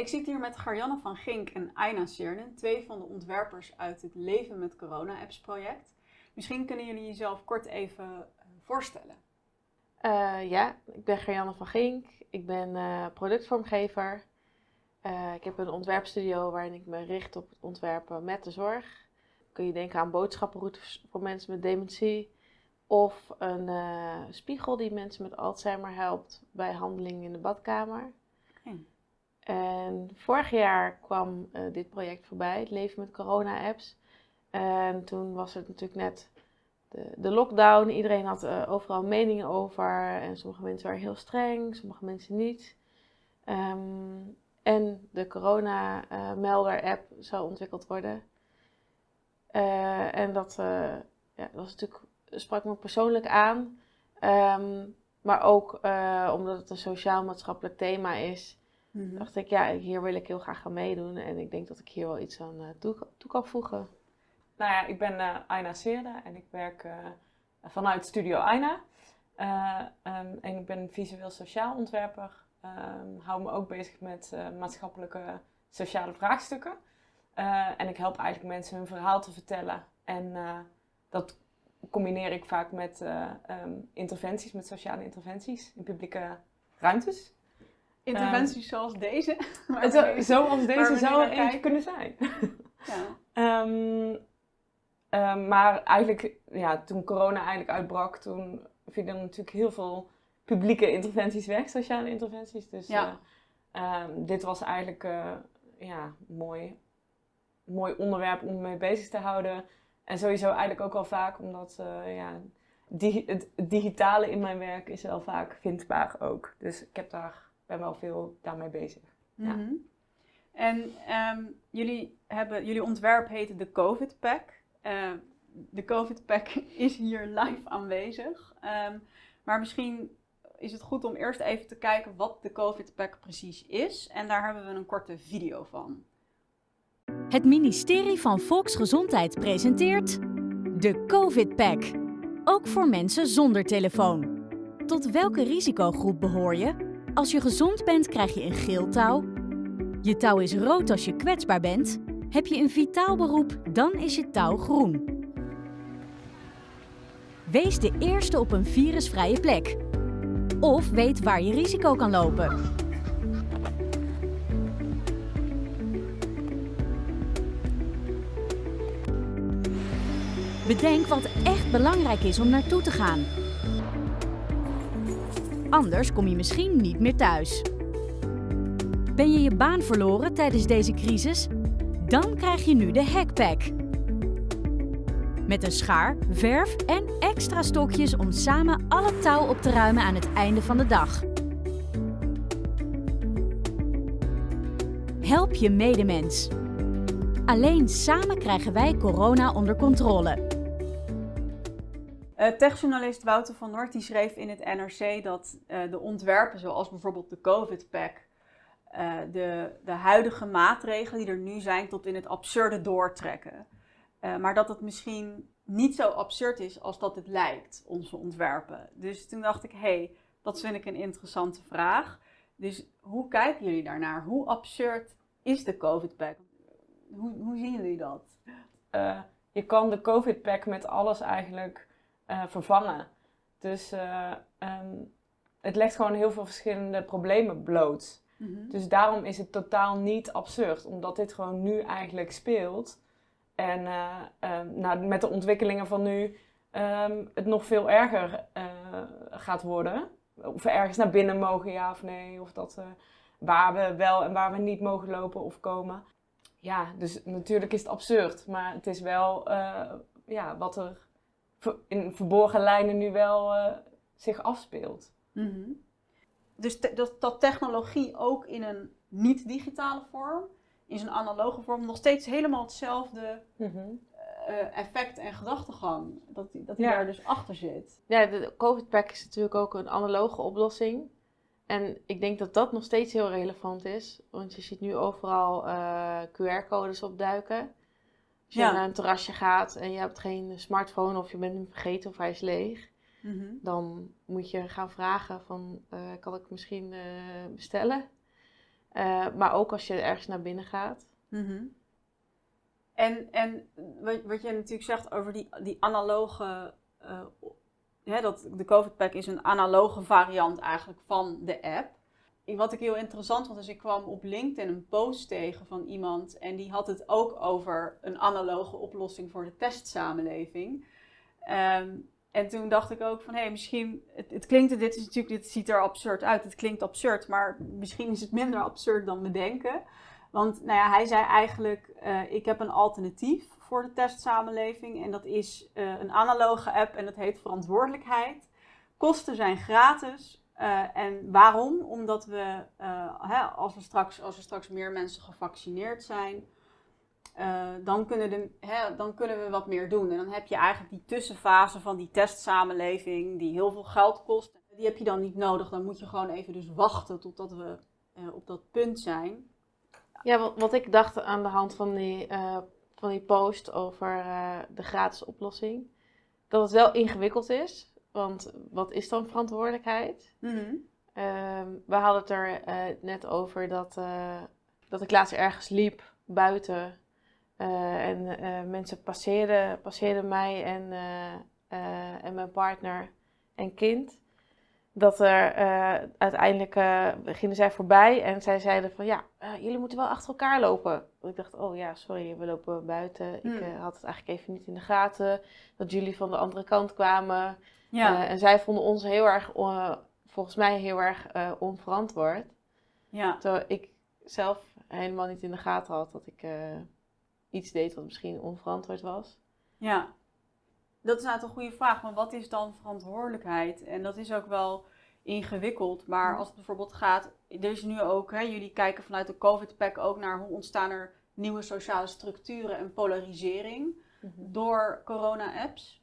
ik zit hier met Garjanne van Gink en Aina Seernen, twee van de ontwerpers uit het Leven met Corona Apps project. Misschien kunnen jullie jezelf kort even eh, voorstellen. Uh, ja, ik ben Gerjanne van Gink. Ik ben uh, productvormgever. Ik heb een ontwerpstudio waarin ik me richt op het ontwerpen met de zorg. Kun je denken aan boodschappenroutes voor mensen met dementie. Of een spiegel die mensen met Alzheimer helpt bij handelingen in de badkamer. En vorig jaar kwam dit project voorbij, het leven met corona-apps. En toen was het natuurlijk net de, de lockdown. Iedereen had uh, overal meningen over. En sommige mensen waren heel streng, sommige mensen niet. Um, en de corona-melder-app zou ontwikkeld worden. Uh, en dat, ja, sprak me persoonlijk aan. Um, maar ook omdat het een sociaal-maatschappelijk thema is, mm -hmm. dacht ik, ja, hier wil ik heel graag aan meedoen. En ik denk dat ik hier wel iets aan toe, toe kan voegen. Nou ja, ik ben uh, Aina Seerde en ik werk uh, vanuit Studio Aina. Um, en ik ben visueel sociaal ontwerper. Um, hou me ook bezig met maatschappelijke sociale vraagstukken. en ik help eigenlijk mensen hun verhaal te vertellen. En dat combineer ik vaak met um, interventies, met sociale interventies in publieke ruimtes. Interventies zoals deze? Zo, zoals deze zou er eentje kunnen zijn. Ja. Um, maar eigenlijk, ja, toen corona eigenlijk uitbrak, toen vielen er natuurlijk heel veel publieke interventies weg, sociale interventies. Dus ja. uh, um, dit was eigenlijk uh, ja, mooi, mooi onderwerp om mee bezig te houden. En sowieso eigenlijk ook wel vaak, omdat uh, ja, die, het digitale in mijn werk is wel vaak vindbaar ook. Dus ik heb daar, ben wel veel daarmee bezig. Mm -hmm. ja. En um, jullie, hebben, jullie ontwerp heette de COVID Pack. Uh, de COVID-pack is hier live aanwezig. Um, maar misschien is het goed om eerst even te kijken wat de COVID-pack precies is. En daar hebben we een korte video van. Het ministerie van Volksgezondheid presenteert de COVID-pack. Ook voor mensen zonder telefoon. Tot welke risicogroep behoor je? Als je gezond bent krijg je een geel touw. Je touw is rood als je kwetsbaar bent heb je een vitaal beroep, dan is je touw groen. Wees de eerste op een virusvrije plek. Of weet waar je risico kan lopen. Bedenk wat echt belangrijk is om naartoe te gaan. Anders kom je misschien niet meer thuis. Ben je je baan verloren tijdens deze crisis? Dan krijg je nu de Hackpack. Met een schaar, verf en extra stokjes om samen alle touw op te ruimen aan het einde van de dag. Help je medemens. Alleen samen krijgen wij corona onder controle. Uh, techjournalist Wouter van Noort schreef in het NRC dat uh, de ontwerpen zoals bijvoorbeeld de COVID-pack uh, de, de huidige maatregelen die er nu zijn tot in het absurde doortrekken. Maar dat het misschien niet zo absurd is als dat het lijkt, onze ontwerpen. Dus toen dacht ik, hé, hey, dat vind ik een interessante vraag. Dus hoe kijken jullie daarnaar? Hoe absurd is de COVID-pack? Hoe, hoe zien jullie dat? Je kan de COVID-pack met alles eigenlijk vervangen. Dus um, het legt gewoon heel veel verschillende problemen bloot. Mhm. Dus daarom is het totaal niet absurd, omdat dit gewoon nu eigenlijk speelt. En uh, um, nou, met de ontwikkelingen van nu um, het nog veel erger gaat worden. Of we ergens naar binnen mogen, ja of nee. Of dat, waar we wel en waar we niet mogen lopen of komen. Ja, dus natuurlijk is het absurd. Maar het is wel ja, wat er in verborgen lijnen nu wel zich afspeelt. Mm -hmm dus dat, dat technologie ook in een niet-digitale vorm, in zijn analoge vorm, nog steeds helemaal hetzelfde mm -hmm. uh, effect en gedachtegang. Dat, dat die daar dus achter zit. Ja, de COVID-pack is natuurlijk ook een analoge oplossing. En ik denk dat dat nog steeds heel relevant is. Want je ziet nu overal uh, QR-codes opduiken. Als je ja. naar een terrasje gaat en je hebt geen smartphone of je bent hem vergeten of hij is leeg Mhm. Dan moet je gaan vragen van, uh, kan ik misschien uh, bestellen? Eh, maar ook als je ergens naar binnen gaat. Mhm. En, en wat, wat je natuurlijk zegt over die, die analoge. eh, hè, dat de COVID-pack is een analoge variant eigenlijk van de app. Wat ik heel interessant vond, is ik kwam op LinkedIn een post tegen van iemand. En die had het ook over een analoge oplossing voor de testsamenleving. Ehm, en toen dacht ik ook van, hé, misschien, het, het klinkt, dit is natuurlijk, dit ziet er absurd uit. Het klinkt absurd, maar misschien is het minder absurd dan we denken. Want nou ja, hij zei eigenlijk, eh, ik heb een alternatief voor de testsamenleving. En dat is eh, een analoge app en dat heet verantwoordelijkheid. Kosten zijn gratis. Eh, en waarom? Omdat we, eh, hè, als, we straks, als er straks meer mensen gevaccineerd zijn, eh, dan, kunnen de, hè, dan kunnen we wat meer doen. En dan heb je eigenlijk die tussenfase van die testsamenleving, die heel veel geld kost. Die heb je dan niet nodig. Dan moet je gewoon even dus wachten totdat we op dat punt zijn. Ja, wat, ik dacht aan de hand van die, van die post over de gratis oplossing, dat het wel ingewikkeld is. Want wat is dan verantwoordelijkheid? Ehm, we hadden het er eh, net over dat, eh, dat ik laatst ergens liep buiten. eh, en mensen passeerden, passeerden mij en, en mijn partner en kind. Dat er uiteindelijk gingen zij voorbij en zij zeiden van ja, jullie moeten wel achter elkaar lopen. Ik dacht, oh ja, sorry, we lopen buiten. Ik Hmm. had het eigenlijk even niet in de gaten dat jullie van de andere kant kwamen. Ja, Eh, en zij vonden ons heel erg, eh, volgens mij heel erg eh, onverantwoord. ja. Terwijl ik zelf helemaal niet in de gaten had dat ik iets deed wat misschien onverantwoord was. Ja, dat is nou een goede vraag. Maar wat is dan verantwoordelijkheid? En dat is ook wel ingewikkeld. Maar als het bijvoorbeeld gaat, er is nu ook, hè, jullie kijken vanuit de COVID-pack ook naar hoe ontstaan er nieuwe sociale structuren en polarisering door corona-apps.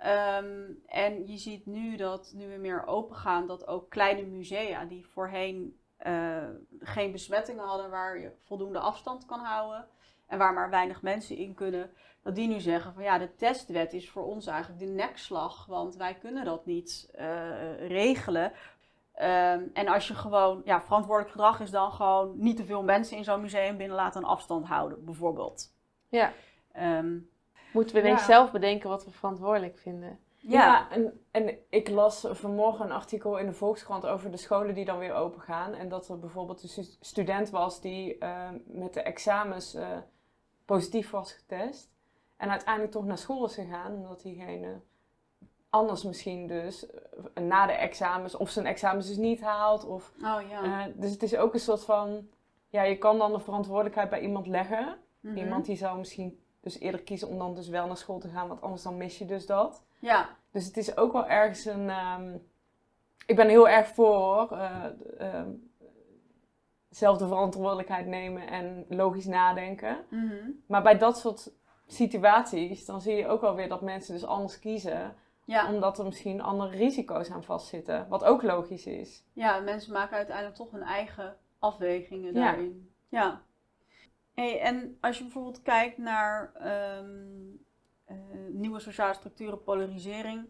Ehm, en je ziet nu dat, nu we meer open gaan, dat ook kleine musea die voorheen eh, geen besmettingen hadden, waar je voldoende afstand kan houden en waar maar weinig mensen in kunnen, dat die nu zeggen van ja, de testwet is voor ons eigenlijk de nekslag, want wij kunnen dat niet eh, regelen. Ehm, en als je gewoon, ja, verantwoordelijk gedrag is dan gewoon niet te veel mensen in zo'n museum binnen laten en afstand houden, bijvoorbeeld. Ja. Ehm, Moeten we ineens Ja. zelf bedenken wat we verantwoordelijk vinden. Ja, en, en ik las vanmorgen een artikel in de Volkskrant over de scholen die dan weer open gaan. En dat er bijvoorbeeld een stu- student was die eh, met de examens eh, positief was getest. En uiteindelijk toch naar school is gegaan, omdat diegene anders misschien dus eh, na de examens of zijn examens dus niet haalt. Of, oh ja. eh, dus het is ook een soort van, ja, je kan dan de verantwoordelijkheid bij iemand leggen. Mhm. Iemand die zou misschien dus eerder kiezen om dan dus wel naar school te gaan, want anders dan mis je dus dat. Ja, Dus het is ook wel ergens een. ehm, ik ben heel erg voor eh, ehm, zelf de verantwoordelijkheid nemen en logisch nadenken. mhm. Maar bij dat soort situaties, dan zie je ook wel weer dat mensen dus anders kiezen. ja. Omdat er misschien andere risico's aan vastzitten. Wat ook logisch is. ja, mensen maken uiteindelijk toch hun eigen afwegingen Ja. daarin. Ja. Hey, en als je bijvoorbeeld kijkt naar ehm, eh, nieuwe sociale structuren, polarisering.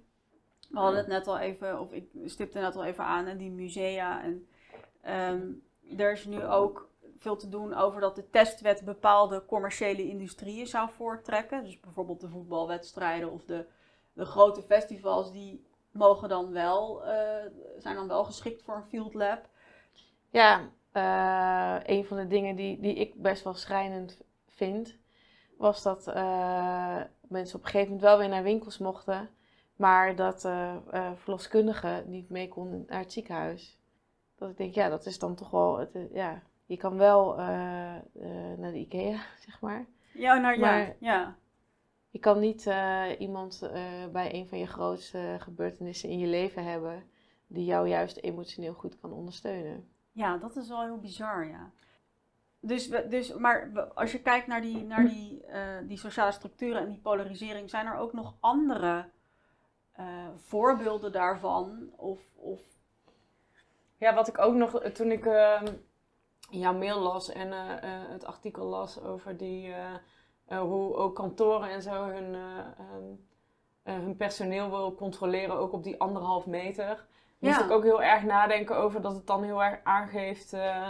We hadden het net al even, of ik stipte net al even aan, hè, die musea. En ehm, er is nu ook veel te doen over dat de testwet bepaalde commerciële industrieën zou voortrekken. Dus bijvoorbeeld de voetbalwedstrijden of de, de grote festivals, die mogen dan wel, eh, zijn dan wel geschikt voor een field lab. Ja, eh, een van de dingen die, die ik best wel schrijnend vind, was dat eh, mensen op een gegeven moment wel weer naar winkels mochten, maar dat eh, verloskundigen niet mee konden naar het ziekenhuis. Dat ik denk, ja, dat is dan toch wel, het, ja, je kan wel naar de IKEA, zeg maar. Ja, nou ja, Maar- ja. Je kan niet iemand bij een van je grootste gebeurtenissen in je leven hebben die jou juist emotioneel goed kan ondersteunen. Ja, dat is wel heel bizar, ja. Dus, dus maar als je kijkt naar, die, naar die, eh, die sociale structuren en die polarisering, zijn er ook nog andere eh, voorbeelden daarvan? Of, of Ja, wat ik ook nog, eh, toen ik ehm, jouw mail las en het artikel las over die, hoe ook kantoren en zo hun, eh, ehm, eh, hun personeel wil controleren, ook op die anderhalf meter. Moest Ja. ik ook heel erg nadenken over dat het dan heel erg aangeeft eh,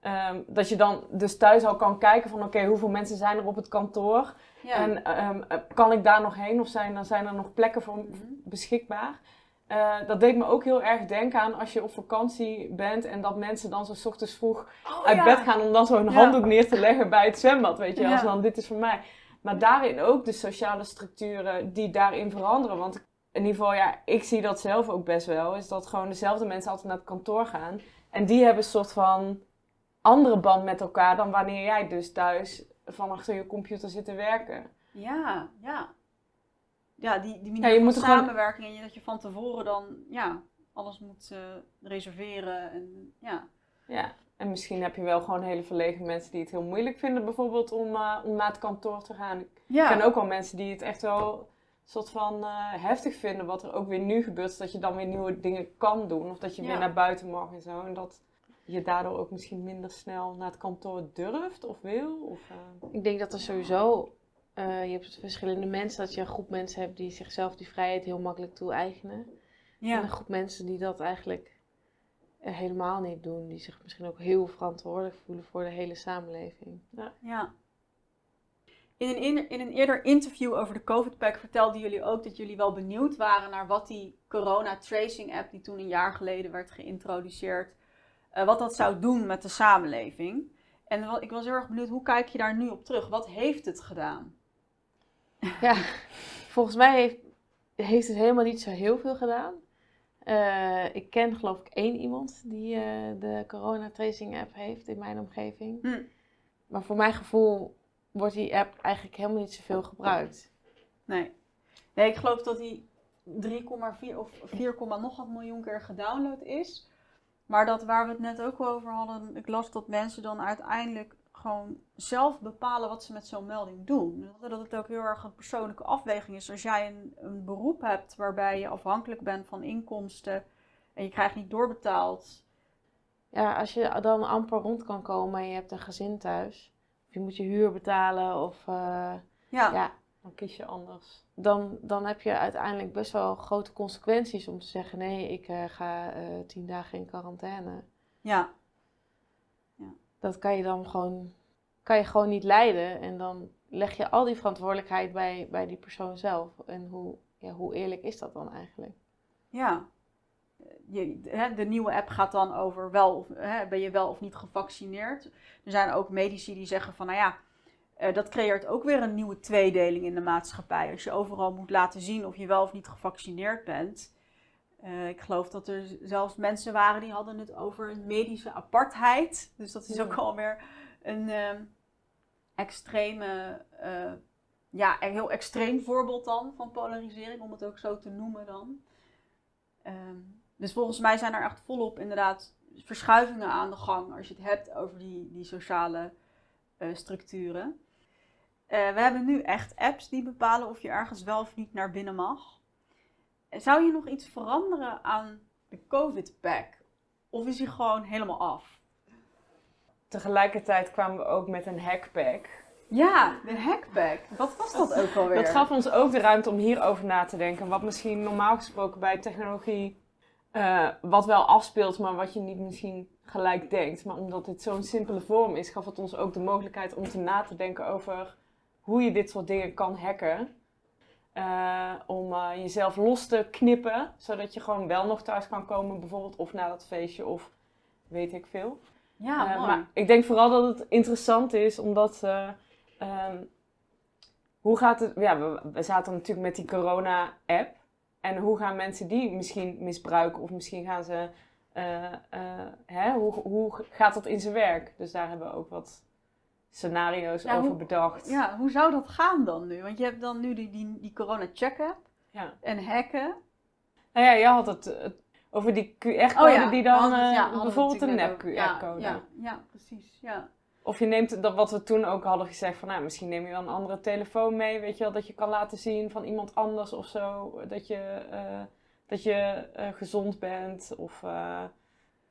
ehm, dat je dan dus thuis al kan kijken van oké, hoeveel mensen zijn er op het kantoor? Ja. En ehm, eh, kan ik daar nog heen of zijn, er- zijn er nog plekken voor Mhm. beschikbaar? Eh, dat deed me ook heel erg denken aan als je op vakantie bent en dat mensen dan zo 's ochtends vroeg Oh, uit ja. bed gaan om dan zo'n Ja. handdoek neer te leggen bij het zwembad, weet je, als dan dit is voor mij. Maar daarin ook de sociale structuren die daarin veranderen. Want in ieder geval, ja, ik zie dat zelf ook best wel, is dat gewoon dezelfde mensen altijd naar het kantoor gaan. En die hebben een soort van andere band met elkaar dan wanneer jij dus thuis van achter je computer zit te werken. Ja, ja. Ja, die, die Ja, manier van er gewoon- samenwerking en dat je van tevoren dan ja, alles moet eh, reserveren. En, ja. Ja, en misschien heb je wel gewoon hele verlegen mensen die het heel moeilijk vinden, bijvoorbeeld om, eh, om naar het kantoor te gaan. Ik Ja. ken ook wel mensen die het echt wel soort van eh, heftig vinden, wat er ook weer nu gebeurt, dat je dan weer nieuwe dingen kan doen, of dat je Ja. weer naar buiten mag en zo. En dat je daardoor ook misschien minder snel naar het kantoor durft of wil. Of, eh, Ik denk dat er sowieso, eh, je hebt verschillende mensen, dat je een groep mensen hebt die zichzelf die vrijheid heel makkelijk toe-eigenen. En ja. een groep mensen die dat eigenlijk helemaal niet doen. Die zich misschien ook heel verantwoordelijk voelen voor de hele samenleving. Ja. In een, in, een eerder interview over de COVID-pack vertelden jullie ook dat jullie wel benieuwd waren naar wat die corona tracing app, die toen een jaar geleden werd geïntroduceerd, eh, wat dat zou doen met de samenleving. En ik was heel erg benieuwd, hoe kijk je daar nu op terug? Wat heeft het gedaan? Ja, volgens mij heeft, heeft het helemaal niet zo heel veel gedaan. Eh, ik ken geloof ik één iemand die eh, de corona tracing app heeft in mijn omgeving. Hm. Maar voor mijn gevoel wordt die app eigenlijk helemaal niet zoveel gebruikt. Nee. Nee, ik geloof dat die 3,4 of 4, nog wat miljoen keer gedownload is. Maar dat waar we het net ook over hadden, ik las dat mensen dan uiteindelijk gewoon zelf bepalen wat ze met zo'n melding doen. Dat het ook heel erg een persoonlijke afweging is. Als jij een, een beroep hebt waarbij je afhankelijk bent van inkomsten en je krijgt niet doorbetaald. Ja, als je dan amper rond kan komen en je hebt een gezin thuis, je moet je huur betalen, of eh, Ja, ja, dan kies je anders. dan, dan heb je uiteindelijk best wel grote consequenties om te zeggen: nee, ik eh, ga eh, tien dagen in quarantaine. ja, Dat kan je dan gewoon, kan je gewoon niet leiden. En dan leg je al die verantwoordelijkheid bij, bij die persoon zelf. En hoe, ja, hoe eerlijk is dat dan eigenlijk? ja. Je, hè, de nieuwe app gaat dan over wel of, hè, ben je wel of niet gevaccineerd. Er zijn ook medici die zeggen van, nou ja, eh, dat creëert ook weer een nieuwe tweedeling in de maatschappij. Als je overal moet laten zien of je wel of niet gevaccineerd bent. Eh, ik geloof dat er zelfs mensen waren die hadden het over medische apartheid. Dus dat is ook alweer een ehm, extreme, eh, ja, een heel extreem voorbeeld dan van polarisering, om het ook zo te noemen dan. Ehm, dus volgens mij zijn er echt volop inderdaad verschuivingen aan de gang als je het hebt over die, die sociale eh, structuren. Eh, we hebben nu echt apps die bepalen of je ergens wel of niet naar binnen mag. Zou je nog iets veranderen aan de COVID-pack? Of is die gewoon helemaal af? Tegelijkertijd kwamen we ook met een hackpack. Ja, de hackpack. Wat was dat ook alweer? Dat gaf ons ook de ruimte om hierover na te denken. Wat misschien normaal gesproken bij technologie eh, wat wel afspeelt, maar wat je niet misschien gelijk denkt. Maar omdat dit zo'n simpele vorm is, gaf het ons ook de mogelijkheid om te na te denken over hoe je dit soort dingen kan hacken. Eh, om eh, jezelf los te knippen, zodat je gewoon wel nog thuis kan komen, bijvoorbeeld, of naar dat feestje, of weet ik veel. Ja, mooi. maar ik denk vooral dat het interessant is, omdat. eh, ehm, hoe gaat het. Ja, we, we zaten natuurlijk met die corona-app. En hoe gaan mensen die misschien misbruiken? Of misschien gaan ze. eh, eh, hè, hoe, hoe gaat dat in zijn werk? Dus daar hebben we ook wat scenario's Ja, over hoe- bedacht. Ja, hoe zou dat gaan dan nu? Want je hebt dan nu die, die, die corona-check-app Ja. en hacken. Nou ja, je had het, het over die QR-code Oh ja, die dan. het- eh, bijvoorbeeld een nep-QR-code. Ja, ja, ja, precies. Ja. Of je neemt dat wat we toen ook hadden gezegd van nou, misschien neem je wel een andere telefoon mee, weet je wel, dat je kan laten zien van iemand anders of zo, dat je, eh, dat je eh, gezond bent of eh,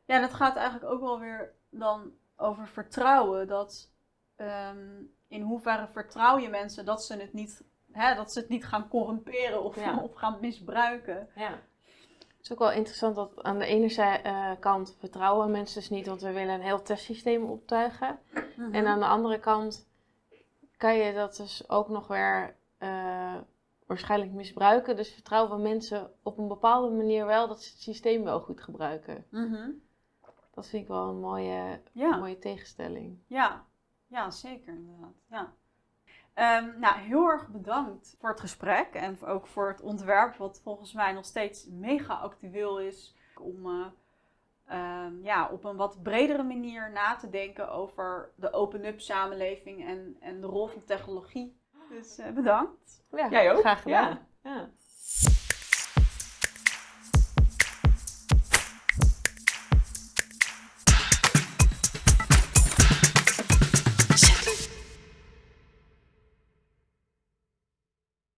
ja, dat gaat eigenlijk ook wel weer dan over vertrouwen. Dat ehm, in hoeverre vertrouw je mensen dat ze het niet, hè, dat ze het niet gaan corrumperen of, Ja. of gaan misbruiken. ja. Het is ook wel interessant dat aan de ene zij- eh, kant vertrouwen mensen dus niet, want we willen een heel testsysteem optuigen. Mhm. En aan de andere kant kan je dat dus ook nog weer eh, waarschijnlijk misbruiken. Dus vertrouwen mensen op een bepaalde manier wel dat ze het systeem wel goed gebruiken. Mhm. Dat vind ik wel een mooie, Ja. mooie tegenstelling. Ja, ja zeker inderdaad. Ja. Ehm, nou, heel erg bedankt voor het gesprek en ook voor het ontwerp, wat volgens mij nog steeds mega actueel is om eh, ehm, ja, op een wat bredere manier na te denken over de open-up samenleving en, en de rol van technologie. Dus eh, bedankt. Ja, Jij ook? graag gedaan. Ja. ja.